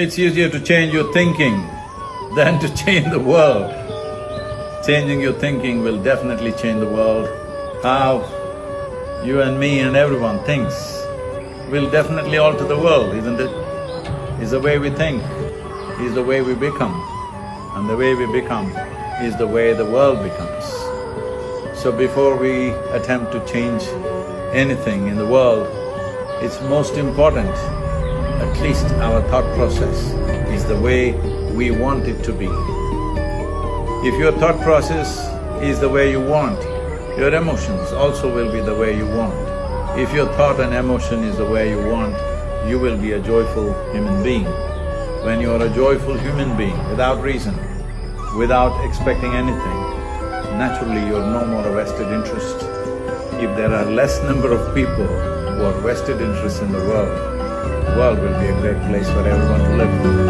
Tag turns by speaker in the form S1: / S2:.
S1: It's easier to change your thinking than to change the world. Changing your thinking will definitely change the world. How you and me and everyone thinks will definitely alter the world, isn't it? Is the way we think, is the way we become. And the way we become is the way the world becomes. So before we attempt to change anything in the world, it's most important, at least our thought process is the way we want it to be. If your thought process is the way you want, your emotions also will be the way you want. If your thought and emotion is the way you want, you will be a joyful human being. When you are a joyful human being, without reason, without expecting anything, naturally you're no more a vested interest. If there are less number of people who are vested interests in the world, the world will be a great place for everyone to live.